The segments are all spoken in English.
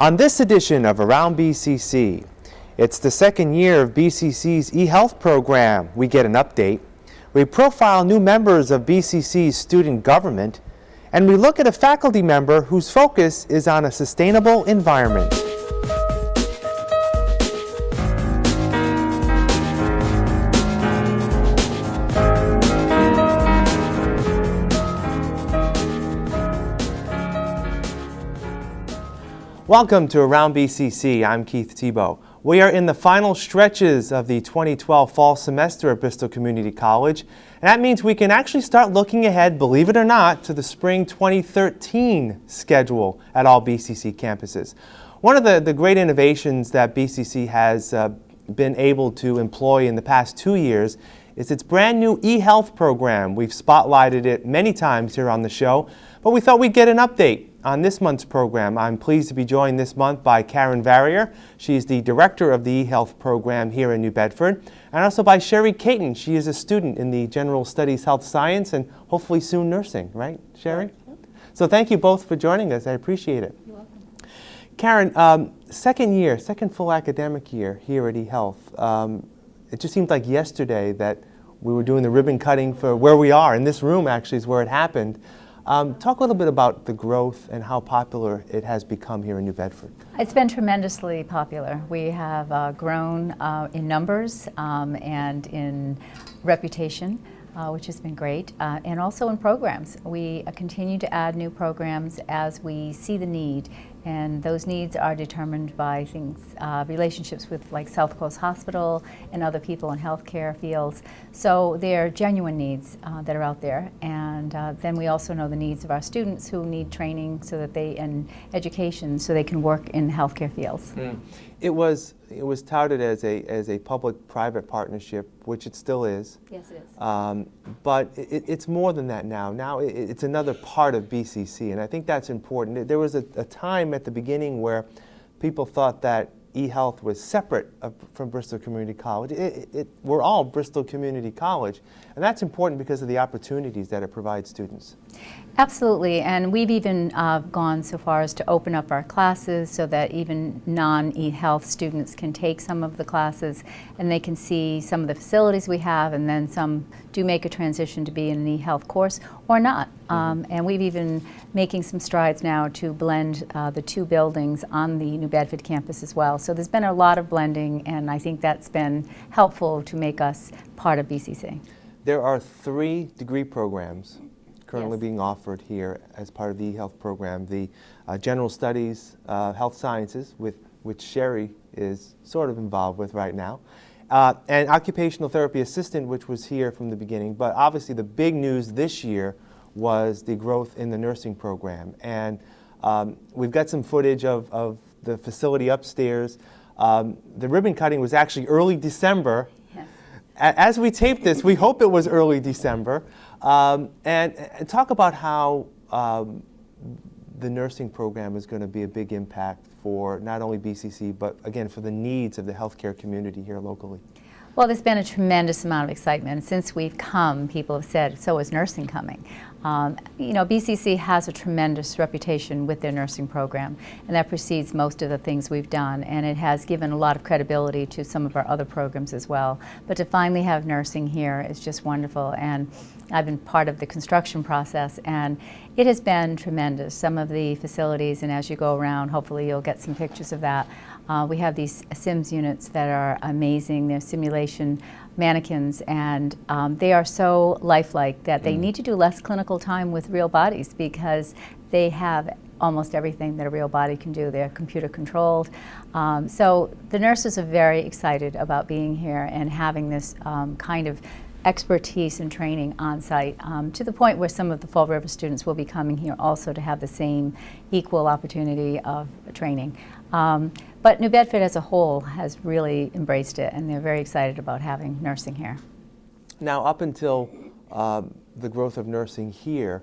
On this edition of Around BCC, it's the second year of BCC's eHealth program. We get an update. We profile new members of BCC's student government, and we look at a faculty member whose focus is on a sustainable environment. Welcome to Around BCC. I'm Keith Tebow. We are in the final stretches of the 2012 fall semester at Bristol Community College. And that means we can actually start looking ahead, believe it or not, to the spring 2013 schedule at all BCC campuses. One of the, the great innovations that BCC has uh, been able to employ in the past two years is its brand new eHealth program. We've spotlighted it many times here on the show, but we thought we'd get an update on this month's program, I'm pleased to be joined this month by Karen Varrier. She's the director of the eHealth program here in New Bedford. And also by Sherry Caton. She is a student in the General Studies Health Science and hopefully soon nursing, right, Sherry? So thank you both for joining us. I appreciate it. You're welcome. Karen, um, second year, second full academic year here at eHealth. Um, it just seemed like yesterday that we were doing the ribbon cutting for where we are. In this room, actually, is where it happened. Um, talk a little bit about the growth and how popular it has become here in New Bedford. It's been tremendously popular. We have uh, grown uh, in numbers um, and in reputation. Uh, which has been great, uh, and also in programs. We uh, continue to add new programs as we see the need and those needs are determined by things, uh, relationships with like South Coast Hospital and other people in healthcare fields. So they're genuine needs uh, that are out there. And uh, then we also know the needs of our students who need training so that they, and education so they can work in healthcare fields. Mm. It was it was touted as a as a public-private partnership, which it still is. Yes, it is. Um, but it, it's more than that now. Now it, it's another part of BCC, and I think that's important. There was a, a time at the beginning where people thought that eHealth was separate from Bristol Community College. It, it, we're all Bristol Community College, and that's important because of the opportunities that it provides students. Absolutely, and we've even uh, gone so far as to open up our classes so that even non-eHealth students can take some of the classes and they can see some of the facilities we have and then some do make a transition to be in an eHealth course or not. Mm-hmm. Um, and we've even making some strides now to blend uh, the two buildings on the New Bedford campus as well. So there's been a lot of blending and I think that's been helpful to make us part of BCC. There are three degree programs currently yes. being offered here as part of the e-health program. The uh, General Studies uh, Health Sciences, with which Sherry is sort of involved with right now, uh, and Occupational Therapy Assistant, which was here from the beginning. But obviously the big news this year was the growth in the nursing program. And um, we've got some footage of, of the facility upstairs. Um, the ribbon cutting was actually early December. Yes. As we tape this, we hope it was early December. Um, and, and, talk about how um, the nursing program is going to be a big impact for not only BCC, but again, for the needs of the healthcare community here locally. Well, there's been a tremendous amount of excitement. Since we've come, people have said, so is nursing coming. Um, you know, BCC has a tremendous reputation with their nursing program, and that precedes most of the things we've done, and it has given a lot of credibility to some of our other programs as well. But to finally have nursing here is just wonderful, and I've been part of the construction process, and it has been tremendous. Some of the facilities, and as you go around, hopefully you'll get some pictures of that. Uh, we have these SIMS units that are amazing. They're simulation mannequins and um, they are so lifelike that they mm. need to do less clinical time with real bodies because they have almost everything that a real body can do. They're computer controlled. Um, so the nurses are very excited about being here and having this um, kind of expertise and training on site um, to the point where some of the Fall River students will be coming here also to have the same equal opportunity of training. Um, but New Bedford as a whole has really embraced it and they're very excited about having nursing here. Now up until um, the growth of nursing here,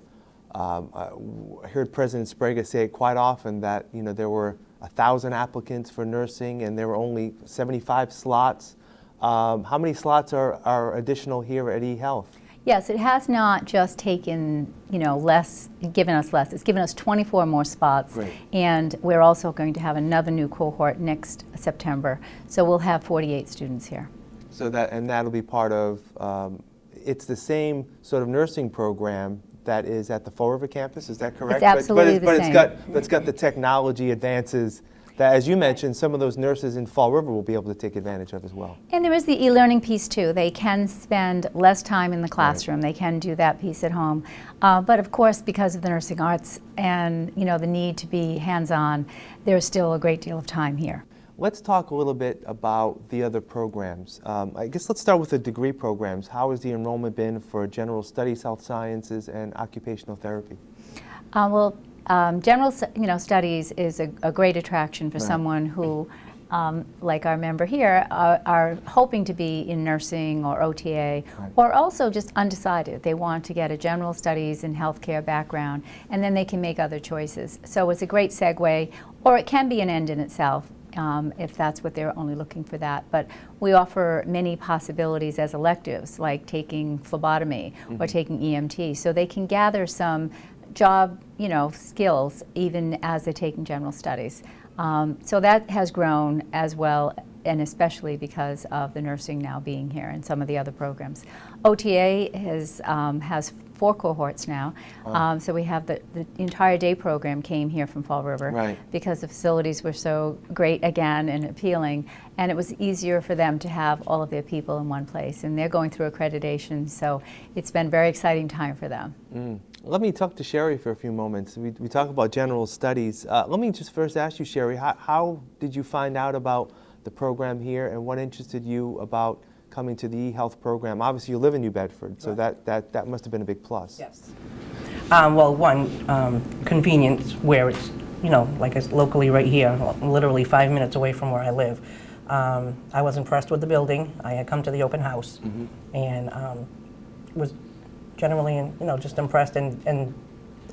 um, I heard President Sbrega say it quite often that you know there were a thousand applicants for nursing and there were only 75 slots. Um, how many slots are, are additional here at eHealth? Yes, it has not just taken, you know, less, given us less. It's given us 24 more spots. Great. And we're also going to have another new cohort next September. So we'll have 48 students here. So that, and that'll be part of, um, it's the same sort of nursing program that is at the Fall River campus, is that correct? But- but absolutely it's- the But it's same. got, but it's got the technology advances that, as you mentioned, some of those nurses in Fall River will be able to take advantage of as well. And there is the e-learning piece too. They can spend less time in the classroom. They can do that piece at home. Uh, but of course, because of the nursing arts and you know the need to be hands-on, there's still a great deal of time here. Let's talk a little bit about the other programs. Um, I guess let's start with the degree programs. How has the enrollment been for general studies, health sciences, and occupational therapy? Uh, well, um, general you know studies is a, a great attraction for Right. someone who, um, like our member here, are, are hoping to be in nursing or OTA, Right. or also just undecided. They want to get a general studies and healthcare background, and then they can make other choices. So it's a great segue, or it can be an end in itself. Um, if that's what they're only looking for that. But we offer many possibilities as electives, like taking phlebotomy or taking EMT, so they can gather some job, you know, skills even as they're taking general studies. Um, so that has grown as well, and especially because of the nursing now being here and some of the other programs. OTA has um, has four cohorts now, um, so we have the, the entire day program came here from Fall River Right. because the facilities were so great again and appealing, and it was easier for them to have all of their people in one place. And they're going through accreditation, so it's been a very exciting time for them. Mm. Let me talk to Sherry for a few moments. We, we talk about general studies. Uh, let me just first ask you, Sherry, how, how did you find out about the program here and what interested you about coming to the e-health program? Obviously, you live in New Bedford, so that, that, that must have been a big plus. Yes. Um, well, one, um, convenience, where it's, you know, like it's locally right here, literally five minutes away from where I live. Um, I was impressed with the building. I had come to the open house and um, was generally, you know, just impressed and, and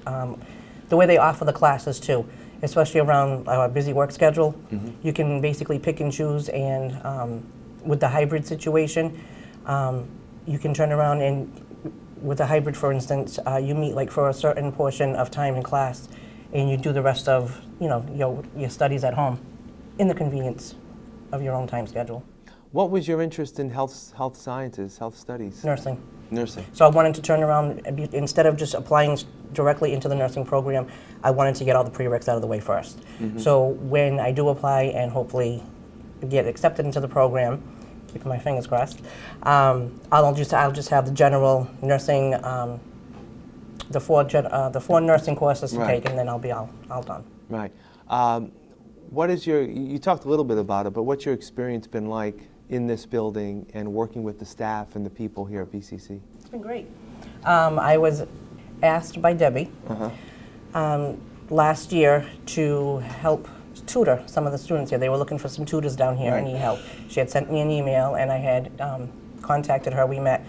um, the way they offer the classes too, especially around our busy work schedule. You can basically pick and choose and um, with the hybrid situation, um, you can turn around and with a hybrid, for instance, uh, you meet like for a certain portion of time in class, and you do the rest of you know your your studies at home, in the convenience of your own time schedule. What was your interest in health, health sciences, health studies? Nursing. Nursing. So I wanted to turn around instead of just applying directly into the nursing program. I wanted to get all the prereqs out of the way 1st So when I do apply and hopefully get accepted into the program, keeping my fingers crossed, um, I'll just I'll just have the general nursing, um, the four gen, uh, the four nursing courses to take, and then I'll be all all done. Right. Um, what is your, you talked a little bit about it, but what's your experience been like in this building and working with the staff and the people here at BCC? It's been great. Um, I was asked by Debbie Uh-huh. um, last year to help tutor some of the students here. They were looking for some tutors down here and Right. need help. She had sent me an email, and I had um, contacted her. We met,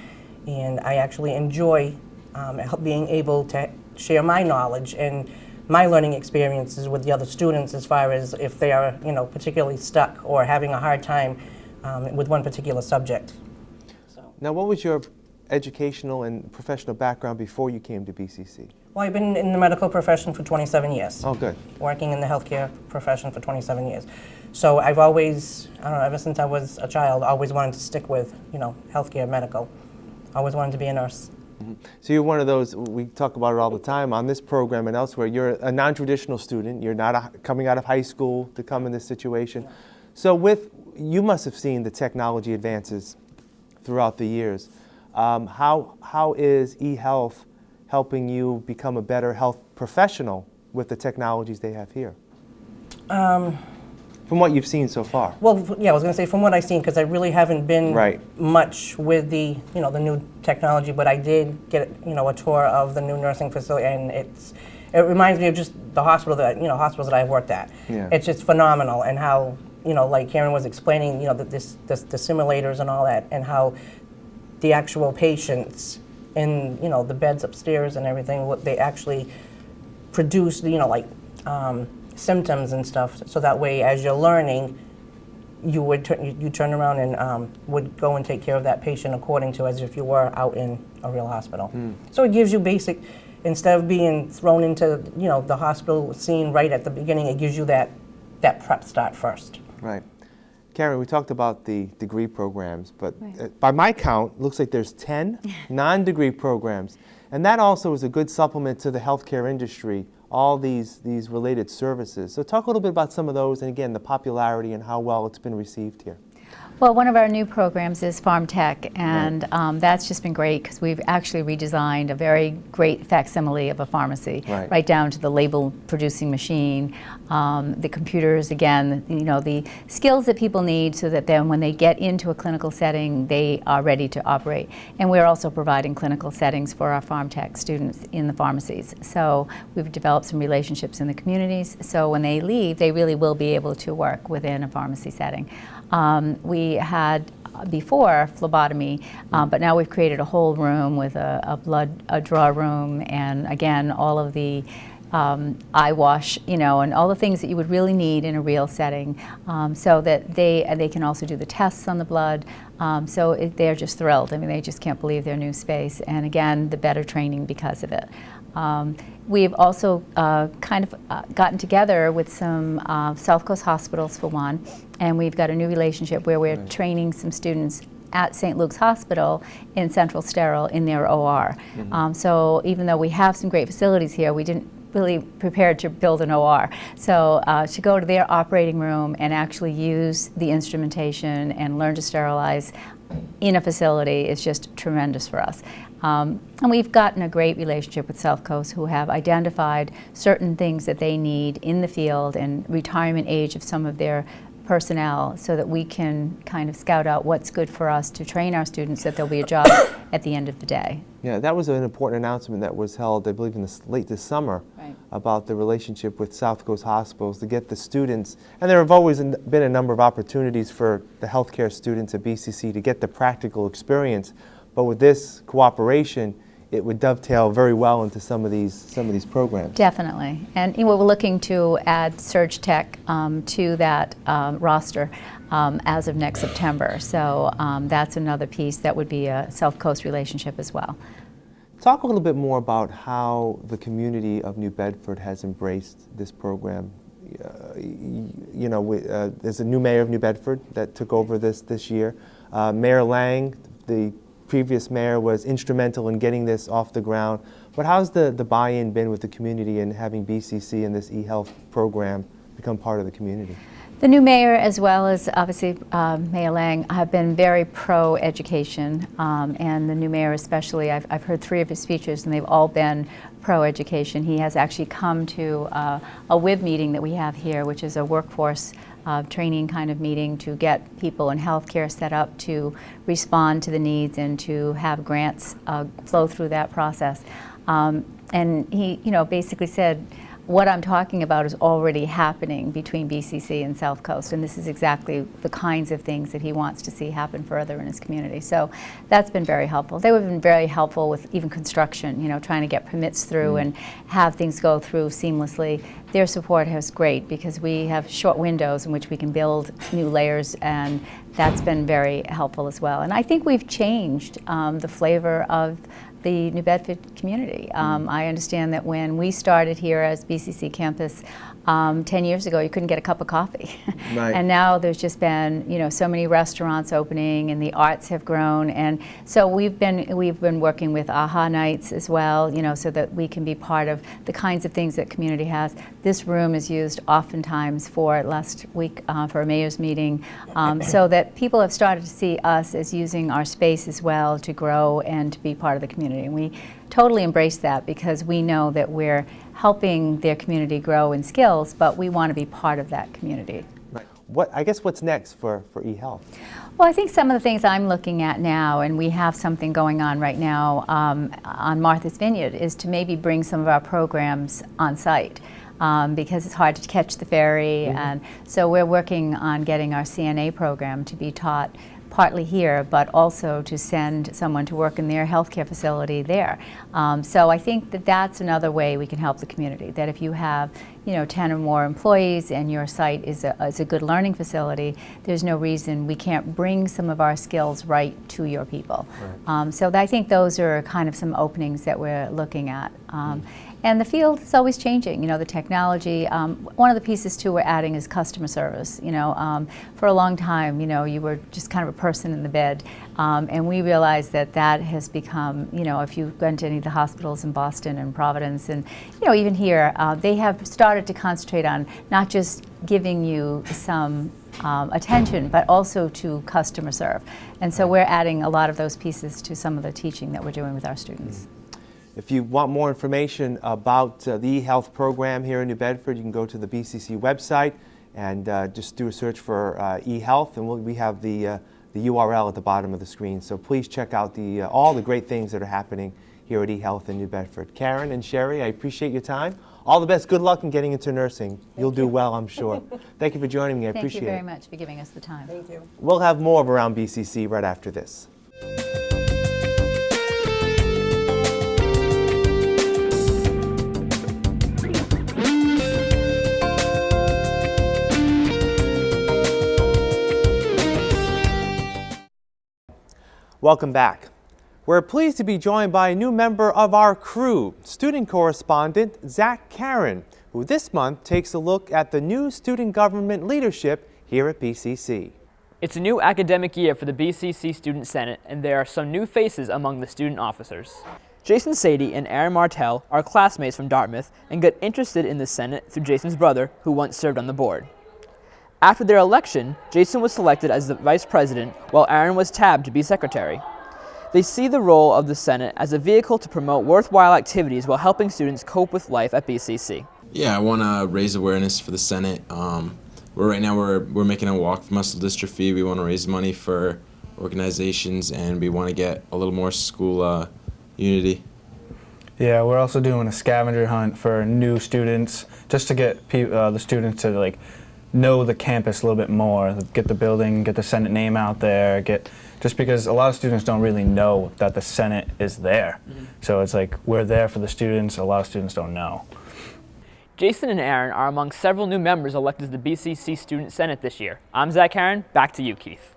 and I actually enjoy um, being able to share my knowledge and my learning experiences with the other students as far as if they are, you know, particularly stuck or having a hard time um, with one particular subject. So. Now, what was your educational and professional background before you came to BCC? Well, I've been in the medical profession for 27 years. Oh, good. working in the healthcare profession for 27 years. So I've always, I don't know, ever since I was a child, always wanted to stick with, you know, healthcare, medical. Always wanted to be a nurse. So you're one of those, we talk about it all the time on this program and elsewhere, you're a non-traditional student, you're not a, coming out of high school to come in this situation. So with, you must have seen the technology advances throughout the years. Um, how, how is eHealth helping you become a better health professional with the technologies they have here? Um, from what you've seen so far. Well, yeah, I was going to say from what I've seen, because I really haven't been Right. much with the, you know, the new technology, but I did get, you know, a tour of the new nursing facility, and it's, it reminds me of just the hospital that, you know, hospitals that I've worked at. Yeah. It's just phenomenal, and how, you know, like Karen was explaining, you know, that this, this, the simulators and all that, and how the actual patients in, you know, the beds upstairs and everything, what they actually produce, you know, like um, symptoms and stuff, so that way, as you're learning, you would turn, you, you turn around and um, would go and take care of that patient according to as if you were out in a real hospital. So it gives you basic, instead of being thrown into you know the hospital scene right at the beginning, it gives you that that prep start first. Right. Karen, we talked about the degree programs, but Right. uh, by my count, looks like there's 10 non-degree programs. And that also is a good supplement to the healthcare industry, all these, these related services. So talk a little bit about some of those and again, the popularity and how well it's been received here. Well, one of our new programs is Pharm Tech, and um, that's just been great because we've actually redesigned a very great facsimile of a pharmacy, Right. down to the label producing machine, um, the computers, again, you know, the skills that people need so that then when they get into a clinical setting, they are ready to operate. And we're also providing clinical settings for our Pharm Tech students in the pharmacies. So we've developed some relationships in the communities, so when they leave, they really will be able to work within a pharmacy setting. Um, we had uh, before phlebotomy, um, but now we've created a whole room with a, a blood a draw room, and again all of the um, eye wash, you know, and all the things that you would really need in a real setting, um, so that they they can also do the tests on the blood. Um, so it, they're just thrilled. I mean, they just can't believe their new space, and again, the better training because of it. Um, we've also uh, kind of uh, gotten together with some uh, South Coast hospitals for one, and we've got a new relationship where we're training some students at St. Luke's Hospital in Central Sterile in their OR. Um, so even though we have some great facilities here, we didn't really prepared to build an OR. So uh, to go to their operating room and actually use the instrumentation and learn to sterilize in a facility is just tremendous for us. Um, and we've gotten a great relationship with South Coast who have identified certain things that they need in the field and retirement age of some of their personnel so that we can kind of scout out what's good for us to train our students that there'll be a job at the end of the day. Yeah, that was an important announcement that was held, I believe, in this, late this summer Right. about the relationship with South Coast Hospitals to get the students, and there have always been a number of opportunities for the healthcare students at BCC to get the practical experience, but with this cooperation, it would dovetail very well into some of these some of these programs. Definitely. And you know, we're looking to add Surg Tech um, to that um, roster um, as of next September. So um, that's another piece that would be a South Coast relationship as well. Talk a little bit more about how the community of New Bedford has embraced this program. Uh, you know, we, uh, there's a new mayor of New Bedford that took over this this year. Uh, mayor Lang, the previous mayor, was instrumental in getting this off the ground. But how's the, the buy-in been with the community and having BCC and this e-health program become part of the community? The new mayor, as well as obviously uh, Mayor Lang, have been very pro-education, um, and the new mayor especially. I've, I've heard three of his speeches, and they've all been pro-education. He has actually come to uh, a WIB meeting that we have here, which is a workforce uh, training kind of meeting to get people in healthcare set up to respond to the needs and to have grants uh, flow through that process. Um, and he, you know, basically said, what I'm talking about is already happening between BCC and South Coast, and this is exactly the kinds of things that he wants to see happen further in his community. So that's been very helpful. They have been very helpful with even construction, you know, trying to get permits through and have things go through seamlessly. Their support is great because we have short windows in which we can build new layers, and that's been very helpful as well. And I think we've changed um, the flavor of the New Bedford community. Um, I understand that when we started here as BCC campus um, 10 years ago, you couldn't get a cup of coffee. Right. and now there's just been, you know, so many restaurants opening and the arts have grown. And so we've been, we've been working with AHA nights as well, you know, so that we can be part of the kinds of things that community has. This room is used oftentimes for last week uh, for a mayor's meeting, um, so that people have started to see us as using our space as well to grow and to be part of the community. And we totally embrace that because we know that we're helping their community grow in skills, but we want to be part of that community. Right. What I guess what's next for, for e-health? Well, I think some of the things I'm looking at now, and we have something going on right now um, on Martha's Vineyard, is to maybe bring some of our programs on site. Um, because it's hard to catch the ferry, and so we're working on getting our CNA program to be taught partly here, but also to send someone to work in their healthcare facility there. Um, so I think that that's another way we can help the community, that if you have you know, 10 or more employees and your site is a, is a good learning facility, there's no reason we can't bring some of our skills right to your people. Right. Um, so I think those are kind of some openings that we're looking at. Um, mm. And the field is always changing, you know, the technology. Um, one of the pieces too we're adding is customer service. You know, um, for a long time, you know, you were just kind of a person in the bed. Um, and we realized that that has become, you know, if you've gone to any of the hospitals in Boston and Providence and, you know, even here, uh, they have started to concentrate on not just giving you some um, attention, but also to customer serve. And so we're adding a lot of those pieces to some of the teaching that we're doing with our students. If you want more information about uh, the eHealth program here in New Bedford, you can go to the BCC website and uh, just do a search for uh, eHealth, and we'll, we have the, uh, the URL at the bottom of the screen. So please check out the, uh, all the great things that are happening here at eHealth in New Bedford. Karen and Sherry, I appreciate your time. All the best. Good luck in getting into nursing. Thank You'll you. do well, I'm sure. Thank you for joining me. I Thank appreciate it. Thank you very much for giving us the time. Thank you. We'll have more of Around BCC right after this. Welcome back. We're pleased to be joined by a new member of our crew, student correspondent Zach Karen, who this month takes a look at the new student government leadership here at BCC. It's a new academic year for the BCC Student Senate, and there are some new faces among the student officers. Jason Sadie and Aaron Martell are classmates from Dartmouth and got interested in the Senate through Jason's brother, who once served on the board. After their election, Jason was selected as the vice president, while Aaron was tabbed to be secretary. They see the role of the Senate as a vehicle to promote worthwhile activities while helping students cope with life at BCC. Yeah, I want to raise awareness for the Senate. Um, we're right now we're we're making a walk for muscle dystrophy. We want to raise money for organizations, and we want to get a little more school uh, unity. Yeah, we're also doing a scavenger hunt for new students, just to get uh, the students to like know the campus a little bit more, get the building, get the Senate name out there, get just because a lot of students don't really know that the Senate is there. Mm -hmm. So it's like we're there for the students, a lot of students don't know. Jason and Aaron are among several new members elected to the BCC Student Senate this year. I'm Zach Aaron, back to you, Keith.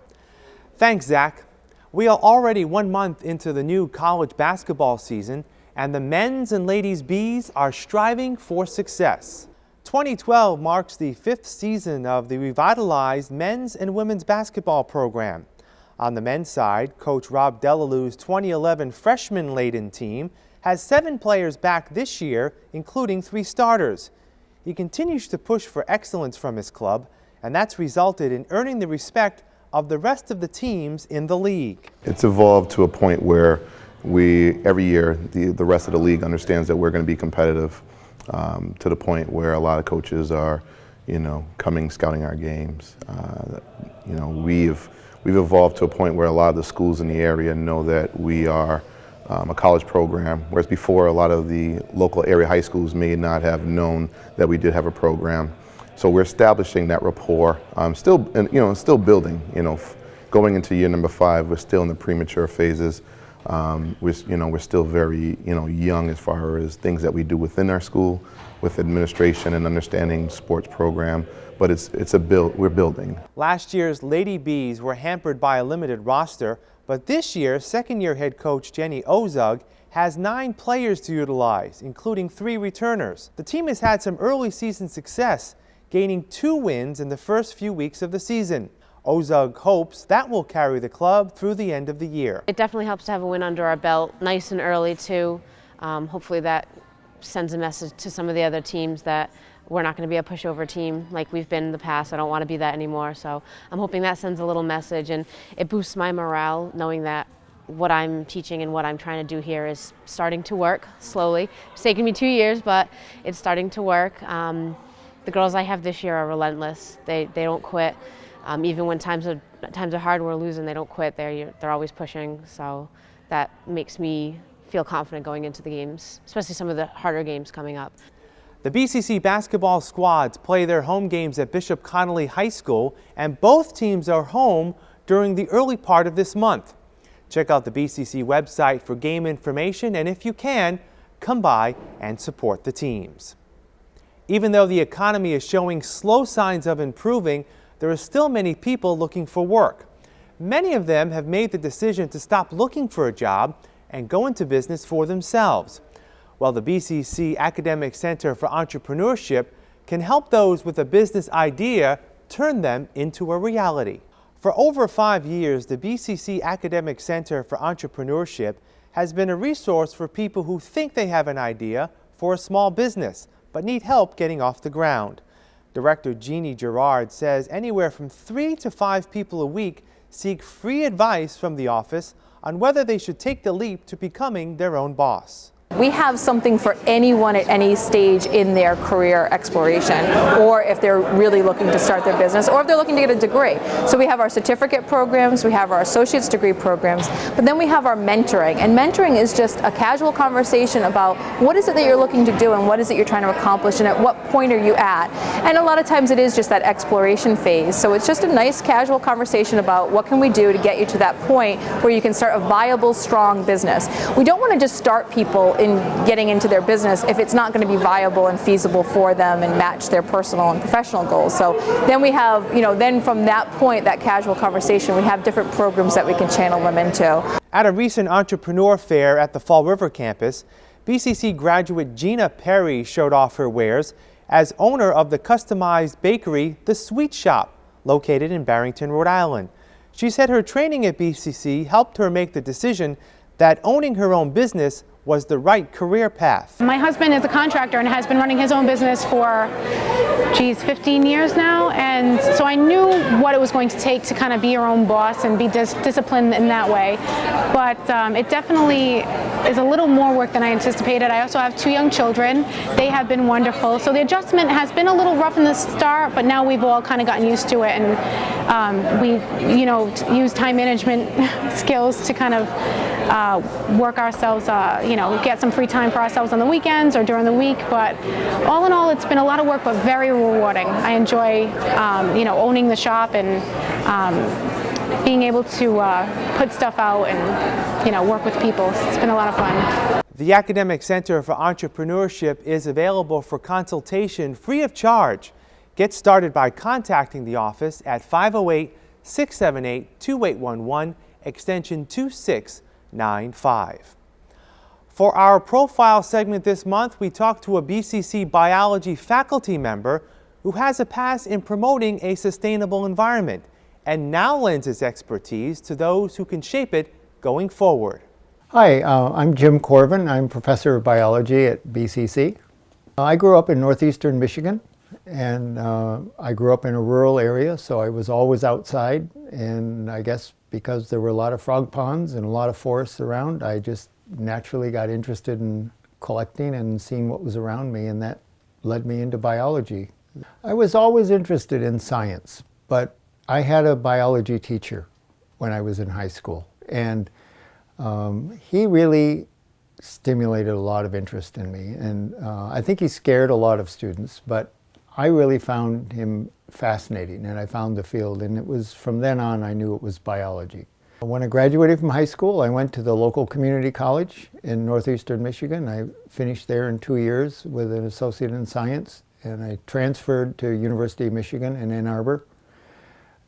Thanks, Zach. We are already one month into the new college basketball season, and the men's and ladies' Bees are striving for success. 2012 marks the fifth season of the revitalized men's and women's basketball program. On the men's side, Coach Rob Delalou's 2011 freshman-laden team has seven players back this year, including three starters. He continues to push for excellence from his club, and that's resulted in earning the respect of the rest of the teams in the league. It's evolved to a point where we, every year, the, the rest of the league understands that we're going to be competitive um, to the point where a lot of coaches are, you know, coming scouting our games. Uh, you know, we've we've evolved to a point where a lot of the schools in the area know that we are um, a college program, whereas before a lot of the local area high schools may not have known that we did have a program. So we're establishing that rapport. Um, still, and, you know, still building. You know, going into year number five, we're still in the premature phases. Um, we're, you know, we're still very, you know, young as far as things that we do within our school, with administration and understanding sports program. But it's, it's a build, we're building. Last year's Lady Bees were hampered by a limited roster, but this year, second-year head coach Jenny Ozug has nine players to utilize, including three returners. The team has had some early season success, gaining two wins in the first few weeks of the season. Ozug hopes that will carry the club through the end of the year. It definitely helps to have a win under our belt, nice and early too. Um, hopefully that sends a message to some of the other teams that we're not going to be a pushover team like we've been in the past. I don't want to be that anymore. So I'm hoping that sends a little message and it boosts my morale knowing that what I'm teaching and what I'm trying to do here is starting to work slowly. It's taken me two years, but it's starting to work. Um, the girls I have this year are relentless. They, they don't quit. Um, even when times are, times are hard we're losing, they don't quit. They're, they're always pushing. So that makes me feel confident going into the games, especially some of the harder games coming up. The BCC basketball squads play their home games at Bishop Connolly High School, and both teams are home during the early part of this month. Check out the BCC website for game information and if you can, come by and support the teams. Even though the economy is showing slow signs of improving, there are still many people looking for work. Many of them have made the decision to stop looking for a job and go into business for themselves. While the BCC Academic Center for Entrepreneurship can help those with a business idea turn them into a reality. For over five years, the BCC Academic Center for Entrepreneurship has been a resource for people who think they have an idea for a small business but need help getting off the ground. Director Jeannie Gerard says anywhere from three to five people a week seek free advice from the office on whether they should take the leap to becoming their own boss. We have something for anyone at any stage in their career exploration, or if they're really looking to start their business, or if they're looking to get a degree. So we have our certificate programs, we have our associate's degree programs, but then we have our mentoring. And mentoring is just a casual conversation about what is it that you're looking to do and what is it you're trying to accomplish and at what point are you at. And a lot of times it is just that exploration phase. So it's just a nice casual conversation about what can we do to get you to that point where you can start a viable, strong business. We don't want to just start people in getting into their business if it's not going to be viable and feasible for them and match their personal and professional goals. So then we have, you know, then from that point, that casual conversation, we have different programs that we can channel them into. At a recent entrepreneur fair at the Fall River campus, BCC graduate Gina Perry showed off her wares as owner of the customized bakery, The Sweet Shop, located in Barrington, Rhode Island. She said her training at BCC helped her make the decision that owning her own business was the right career path. My husband is a contractor and has been running his own business for, geez, 15 years now. And so I knew what it was going to take to kind of be your own boss and be dis disciplined in that way. But um, it definitely is a little more work than I anticipated. I also have two young children. They have been wonderful. So the adjustment has been a little rough in the start, but now we've all kind of gotten used to it. And um, we, you know, use time management skills to kind of uh, work ourselves, uh, you know, get some free time for ourselves on the weekends or during the week. But all in all, it's been a lot of work, but very rewarding. I enjoy, um, you know, owning the shop and um, being able to uh, put stuff out and, you know, work with people. It's been a lot of fun. The Academic Center for Entrepreneurship is available for consultation free of charge. Get started by contacting the office at 508 678 2811 extension 2695. For our profile segment this month, we talked to a BCC biology faculty member who has a past in promoting a sustainable environment and now lends his expertise to those who can shape it going forward. Hi, uh, I'm Jim Corvin. I'm professor of biology at BCC. I grew up in northeastern Michigan and uh, I grew up in a rural area so I was always outside and I guess because there were a lot of frog ponds and a lot of forests around I just naturally got interested in collecting and seeing what was around me and that led me into biology. I was always interested in science but I had a biology teacher when I was in high school and um, he really stimulated a lot of interest in me and uh, I think he scared a lot of students but I really found him fascinating and I found the field and it was from then on I knew it was biology. When I graduated from high school I went to the local community college in northeastern Michigan. I finished there in two years with an associate in science and I transferred to University of Michigan in Ann Arbor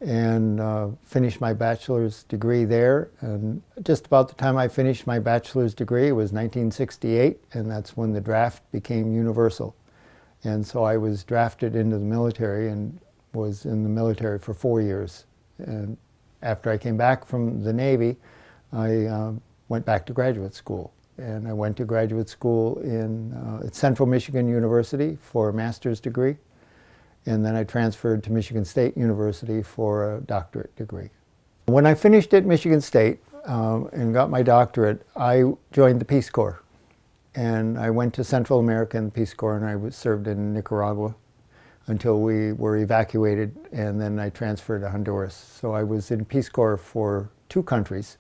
and uh, finished my bachelor's degree there. And just about the time I finished my bachelor's degree, it was 1968, and that's when the draft became universal. And so I was drafted into the military and was in the military for four years. And after I came back from the Navy, I uh, went back to graduate school. And I went to graduate school in uh, at Central Michigan University for a master's degree and then I transferred to Michigan State University for a doctorate degree. When I finished at Michigan State um, and got my doctorate, I joined the Peace Corps. And I went to Central America in the Peace Corps and I was served in Nicaragua until we were evacuated and then I transferred to Honduras. So I was in Peace Corps for two countries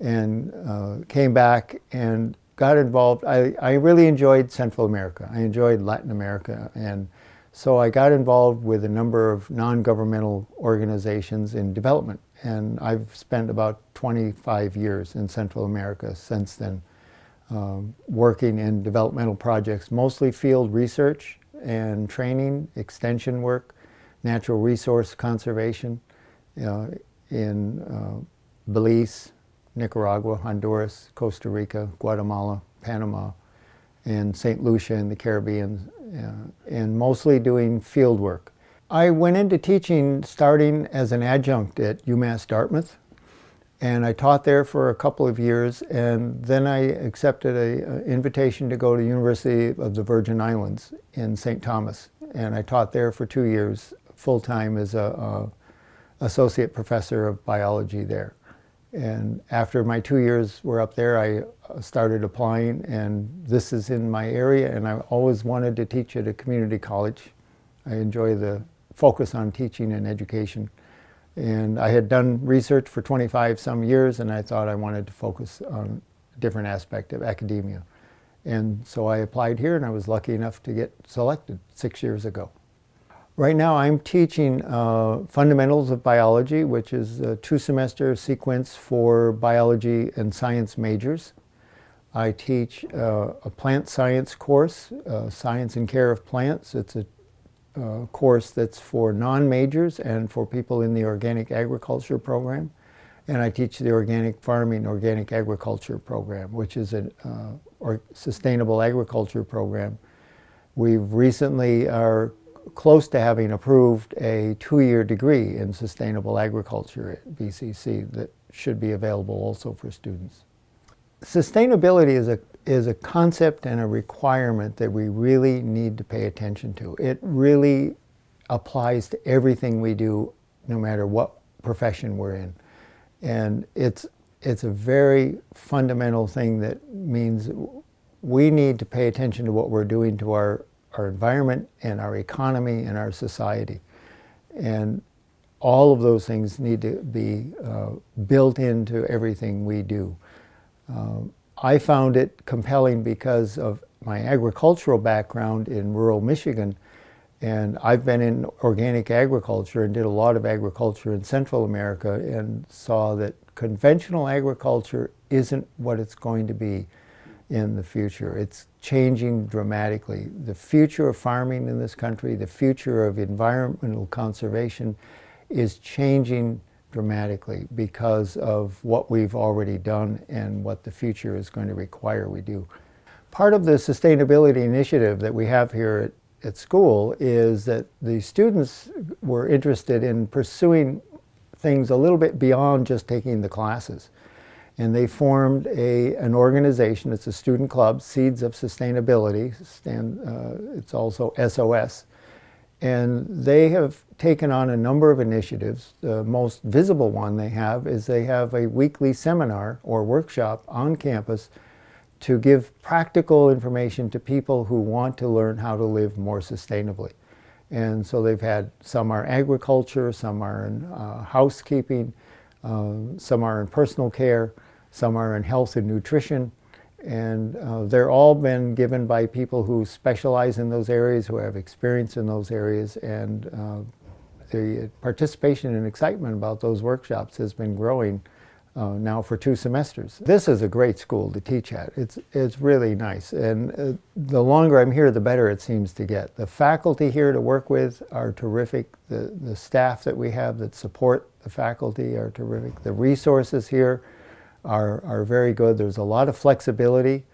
and uh, came back and got involved. I, I really enjoyed Central America. I enjoyed Latin America and So I got involved with a number of non-governmental organizations in development and I've spent about 25 years in Central America since then um, working in developmental projects, mostly field research and training, extension work, natural resource conservation uh, in uh, Belize, Nicaragua, Honduras, Costa Rica, Guatemala, Panama, and St. Lucia in the Caribbean, uh, and mostly doing field work. I went into teaching starting as an adjunct at UMass Dartmouth, and I taught there for a couple of years, and then I accepted an invitation to go to University of the Virgin Islands in St. Thomas, and I taught there for two years full-time as a, a associate professor of biology there. And after my two years were up there, I uh, started applying, and this is in my area, and I always wanted to teach at a community college. I enjoy the focus on teaching and education. And I had done research for 25 some years, and I thought I wanted to focus on a different aspect of academia. And so I applied here, and I was lucky enough to get selected six years ago. Right now I'm teaching uh, Fundamentals of Biology, which is a two-semester sequence for biology and science majors. I teach uh, a plant science course, uh, Science and Care of Plants. It's a uh, course that's for non-majors and for people in the organic agriculture program. And I teach the organic farming, organic agriculture program, which is a uh, sustainable agriculture program. We've recently are close to having approved a two-year degree in sustainable agriculture at BCC that should be available also for students. Sustainability is a, is a concept and a requirement that we really need to pay attention to. It really applies to everything we do, no matter what profession we're in. And it's, it's a very fundamental thing that means we need to pay attention to what we're doing to our our environment and our economy and our society. And all of those things need to be uh, built into everything we do. Uh, I found it compelling because of my agricultural background in rural Michigan and I've been in organic agriculture and did a lot of agriculture in Central America and saw that conventional agriculture isn't what it's going to be in the future. It's changing dramatically. The future of farming in this country, the future of environmental conservation is changing dramatically because of what we've already done and what the future is going to require we do. Part of the sustainability initiative that we have here at, at school is that the students were interested in pursuing things a little bit beyond just taking the classes and they formed a, an organization. It's a student club, Seeds of Sustainability. Stand, uh, it's also SOS. And they have taken on a number of initiatives. The most visible one they have is they have a weekly seminar or workshop on campus to give practical information to people who want to learn how to live more sustainably. And so they've had, some are agriculture, some are in uh, housekeeping, uh, some are in personal care, some are in health and nutrition, and uh, they're all been given by people who specialize in those areas, who have experience in those areas, and uh, the participation and excitement about those workshops has been growing uh, now for two semesters. This is a great school to teach at. It's, it's really nice, and uh, the longer I'm here, the better it seems to get. The faculty here to work with are terrific. The, the staff that we have that support the faculty are terrific. The resources here are, are very good. There's a lot of flexibility.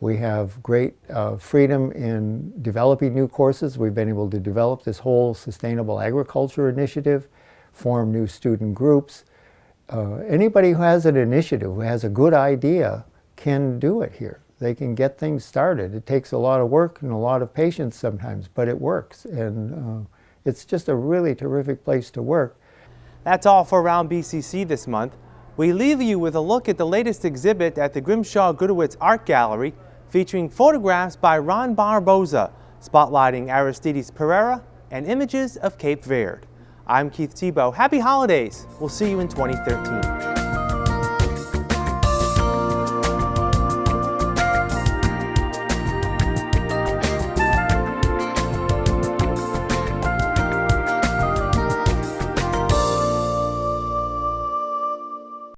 We have great uh, freedom in developing new courses. We've been able to develop this whole sustainable agriculture initiative, form new student groups. Uh, anybody who has an initiative, who has a good idea, can do it here. They can get things started. It takes a lot of work and a lot of patience sometimes, but it works. And uh, it's just a really terrific place to work. That's all for Around BCC this month. We leave you with a look at the latest exhibit at the Grimshaw Gudewicz Art Gallery featuring photographs by Ron Barboza, spotlighting Aristides Pereira and images of Cape Verde. I'm Keith Tebow. Happy holidays. We'll see you in 2013.